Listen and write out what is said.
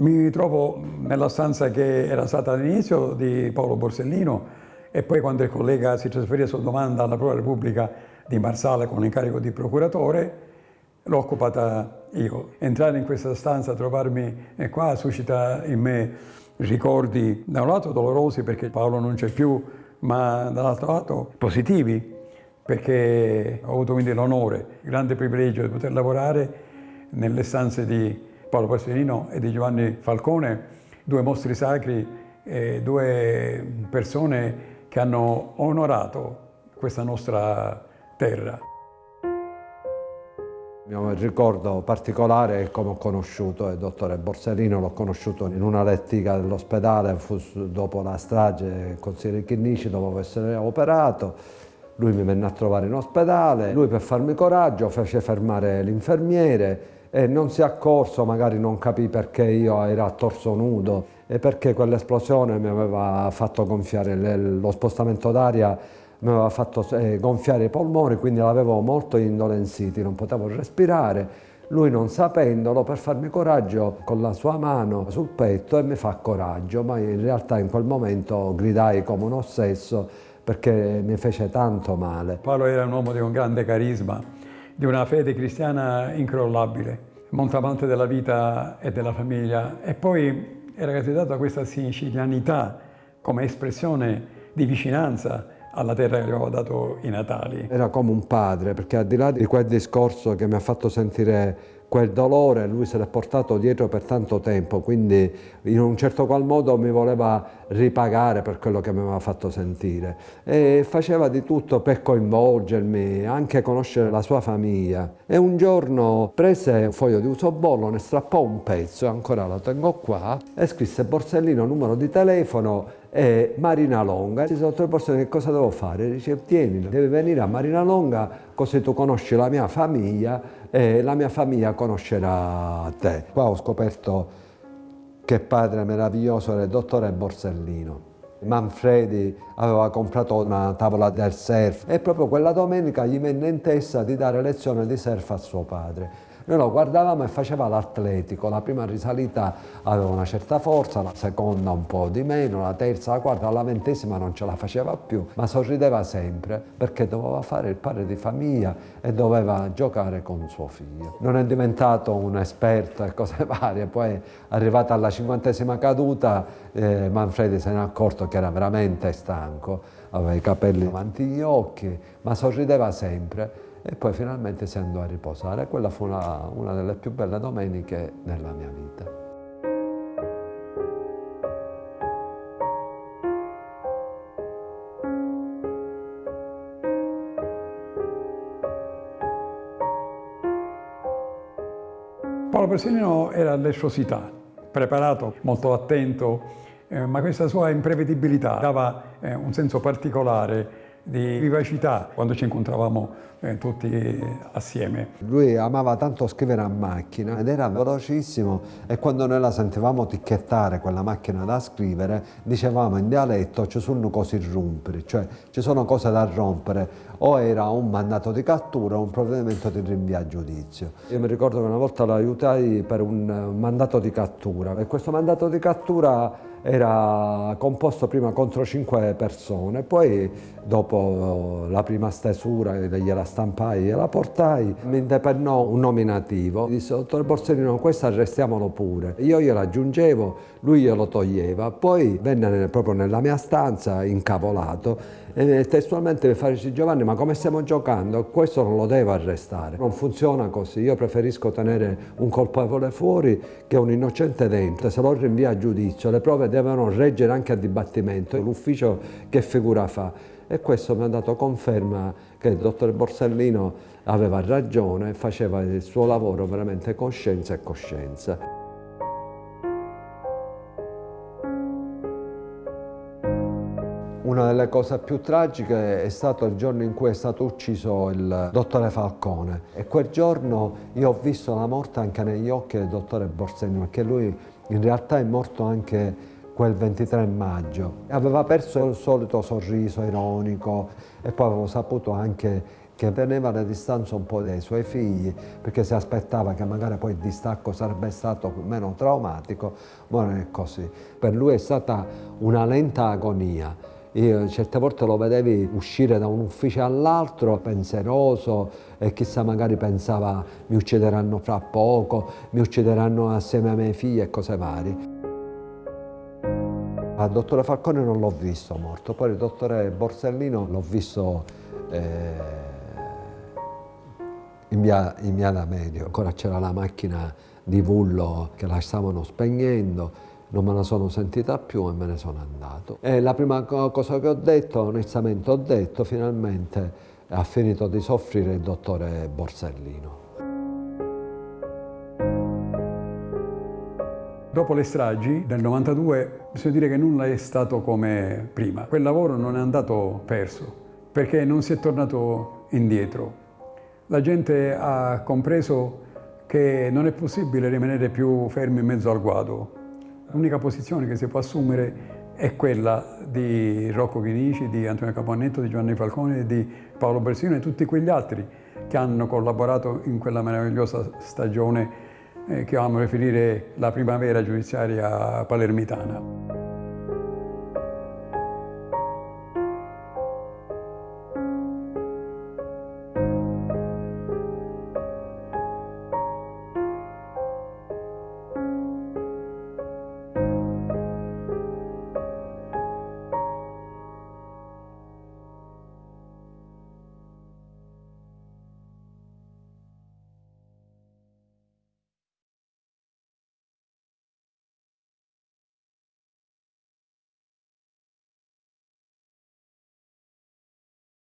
Mi trovo nella stanza che era stata all'inizio di Paolo Borsellino e poi quando il collega si trasferì a sua domanda alla Prova Repubblica di Marsala con l'incarico di procuratore, l'ho occupata io. Entrare in questa stanza, trovarmi qua, suscita in me ricordi da un lato dolorosi perché Paolo non c'è più, ma dall'altro lato positivi perché ho avuto quindi l'onore, il grande privilegio di poter lavorare nelle stanze di Paolo Pasolino e di Giovanni Falcone, due mostri sacri, eh, due persone che hanno onorato questa nostra terra. Il mio ricordo particolare è come ho conosciuto il dottore Borsellino, l'ho conosciuto in una lettiga dell'ospedale, dopo la strage del consigliere Chinnici, dopo essere operato. Lui mi venne a trovare in ospedale, lui per farmi coraggio fece fermare l'infermiere e non si è accorso, magari non capì perché io ero a torso nudo e perché quell'esplosione mi aveva fatto gonfiare lo spostamento d'aria mi aveva fatto eh, gonfiare i polmoni, quindi l'avevo molto indolenziti, non potevo respirare. Lui non sapendolo, per farmi coraggio, con la sua mano sul petto e mi fa coraggio, ma in realtà in quel momento gridai come un ossesso perché mi fece tanto male. Paolo era un uomo di un grande carisma, di una fede cristiana incrollabile, montavante della vita e della famiglia e poi era caratterizzato da questa sicilianità come espressione di vicinanza alla terra che gli avevo dato i Natali. Era come un padre, perché al di là di quel discorso che mi ha fatto sentire quel dolore lui se l'è portato dietro per tanto tempo, quindi in un certo qual modo mi voleva ripagare per quello che mi aveva fatto sentire e faceva di tutto per coinvolgermi, anche conoscere la sua famiglia. E un giorno prese un foglio di usobollo, ne strappò un pezzo, ancora lo tengo qua, e scrisse Borsellino numero di telefono e Marina Longa. Ci sono tre persone che cosa devo fare? Dice tieni, devi venire a Marina Longa così tu conosci la mia famiglia e la mia famiglia conoscerà te. Qua ho scoperto che padre meraviglioso era il dottore Borsellino. Manfredi aveva comprato una tavola del surf e proprio quella domenica gli venne in testa di dare lezione di surf a suo padre. Noi lo guardavamo e faceva l'atletico, la prima risalita aveva una certa forza, la seconda un po' di meno, la terza, la quarta, la ventesima non ce la faceva più, ma sorrideva sempre perché doveva fare il padre di famiglia e doveva giocare con suo figlio. Non è diventato un esperto e cose varie, poi arrivata alla cinquantesima caduta eh, Manfredi se ne è accorto che era veramente stanco, aveva i capelli davanti agli occhi, ma sorrideva sempre e poi finalmente si andò a riposare. Quella fu una, una delle più belle domeniche nella mia vita. Paolo Borsellino era l'esplosità, preparato, molto attento, eh, ma questa sua imprevedibilità dava eh, un senso particolare di vivacità quando ci incontravamo eh, tutti assieme. Lui amava tanto scrivere a macchina ed era velocissimo e quando noi la sentivamo ticchettare quella macchina da scrivere dicevamo in dialetto ci sono cose rompere, cioè ci sono cose da rompere o era un mandato di cattura o un provvedimento di rinvio a giudizio. Io mi ricordo che una volta lo aiutai per un mandato di cattura e questo mandato di cattura era composto prima contro cinque persone, poi dopo la prima stesura gliela stampai, gliela portai, mi indepennò un nominativo, disse dottor Borsellino questo arrestiamolo pure, io glielo aggiungevo, lui glielo toglieva, poi venne proprio nella mia stanza incavolato e testualmente mi fa Giovanni ma come stiamo giocando? Questo non lo devo arrestare, non funziona così, io preferisco tenere un colpevole fuori che un innocente dentro, se lo rinvia a giudizio le prove devono reggere anche a dibattimento, l'ufficio che figura fa? E questo mi ha dato conferma che il dottor Borsellino aveva ragione faceva il suo lavoro veramente coscienza e coscienza. Una delle cose più tragiche è stato il giorno in cui è stato ucciso il dottore Falcone e quel giorno io ho visto la morte anche negli occhi del dottore Borsellino perché lui in realtà è morto anche quel 23 maggio. Aveva perso il solito sorriso ironico e poi avevo saputo anche che teneva le distanze un po' dai suoi figli perché si aspettava che magari poi il distacco sarebbe stato meno traumatico, ma non è così. Per lui è stata una lenta agonia. Io certe volte lo vedevi uscire da un ufficio all'altro pensieroso e chissà magari pensava mi uccideranno fra poco, mi uccideranno assieme ai miei figli e cose varie. Al dottore Falcone non l'ho visto morto, poi il dottore Borsellino l'ho visto eh, in via, in via da Medio. Ancora c'era la macchina di Vullo che la stavano spegnendo, non me la sono sentita più e me ne sono andato. E la prima cosa che ho detto, onestamente ho detto, finalmente ha finito di soffrire il dottore Borsellino. Dopo le stragi del 92 bisogna dire che nulla è stato come prima. Quel lavoro non è andato perso perché non si è tornato indietro la gente ha compreso che non è possibile rimanere più fermi in mezzo al guado. L'unica posizione che si può assumere è quella di Rocco Chinici, di Antonio Capannetto, di Giovanni Falcone, di Paolo Bersino e tutti quegli altri che hanno collaborato in quella meravigliosa stagione che amo riferire la primavera giudiziaria palermitana.